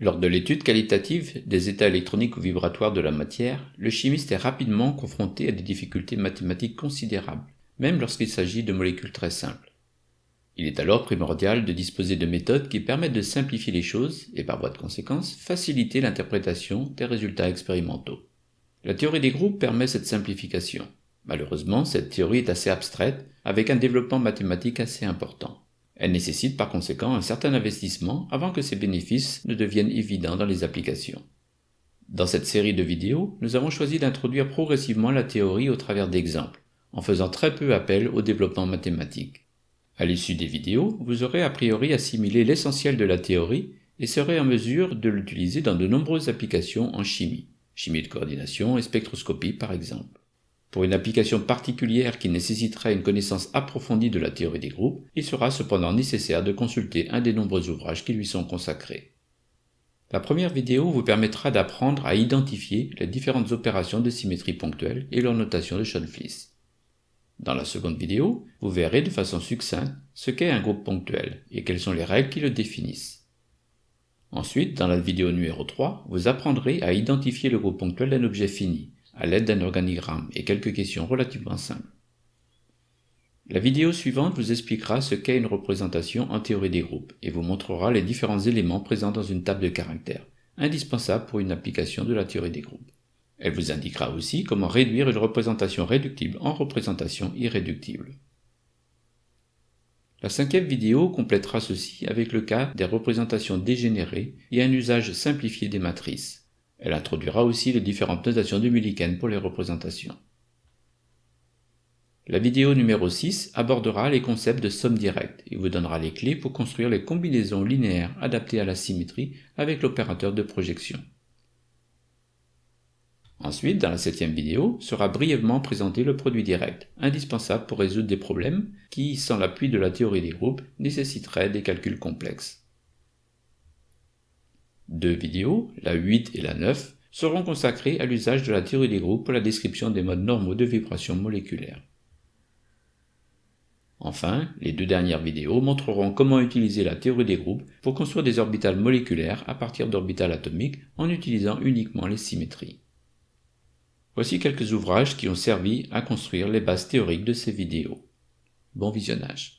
Lors de l'étude qualitative des états électroniques ou vibratoires de la matière, le chimiste est rapidement confronté à des difficultés mathématiques considérables, même lorsqu'il s'agit de molécules très simples. Il est alors primordial de disposer de méthodes qui permettent de simplifier les choses et par voie de conséquence faciliter l'interprétation des résultats expérimentaux. La théorie des groupes permet cette simplification. Malheureusement, cette théorie est assez abstraite, avec un développement mathématique assez important. Elle nécessite par conséquent un certain investissement avant que ses bénéfices ne deviennent évidents dans les applications. Dans cette série de vidéos, nous avons choisi d'introduire progressivement la théorie au travers d'exemples, en faisant très peu appel au développement mathématique. À l'issue des vidéos, vous aurez a priori assimilé l'essentiel de la théorie et serez en mesure de l'utiliser dans de nombreuses applications en chimie, chimie de coordination et spectroscopie par exemple. Pour une application particulière qui nécessiterait une connaissance approfondie de la théorie des groupes, il sera cependant nécessaire de consulter un des nombreux ouvrages qui lui sont consacrés. La première vidéo vous permettra d'apprendre à identifier les différentes opérations de symétrie ponctuelle et leur notation de Schoenflies. Dans la seconde vidéo, vous verrez de façon succincte ce qu'est un groupe ponctuel et quelles sont les règles qui le définissent. Ensuite, dans la vidéo numéro 3, vous apprendrez à identifier le groupe ponctuel d'un objet fini, à l'aide d'un organigramme et quelques questions relativement simples. La vidéo suivante vous expliquera ce qu'est une représentation en théorie des groupes et vous montrera les différents éléments présents dans une table de caractères, indispensable pour une application de la théorie des groupes. Elle vous indiquera aussi comment réduire une représentation réductible en représentation irréductible. La cinquième vidéo complétera ceci avec le cas des représentations dégénérées et un usage simplifié des matrices. Elle introduira aussi les différentes notations de Millikan pour les représentations. La vidéo numéro 6 abordera les concepts de somme directe et vous donnera les clés pour construire les combinaisons linéaires adaptées à la symétrie avec l'opérateur de projection. Ensuite, dans la septième vidéo, sera brièvement présenté le produit direct, indispensable pour résoudre des problèmes qui, sans l'appui de la théorie des groupes, nécessiteraient des calculs complexes. Deux vidéos, la 8 et la 9, seront consacrées à l'usage de la théorie des groupes pour la description des modes normaux de vibration moléculaire. Enfin, les deux dernières vidéos montreront comment utiliser la théorie des groupes pour construire des orbitales moléculaires à partir d'orbitales atomiques en utilisant uniquement les symétries. Voici quelques ouvrages qui ont servi à construire les bases théoriques de ces vidéos. Bon visionnage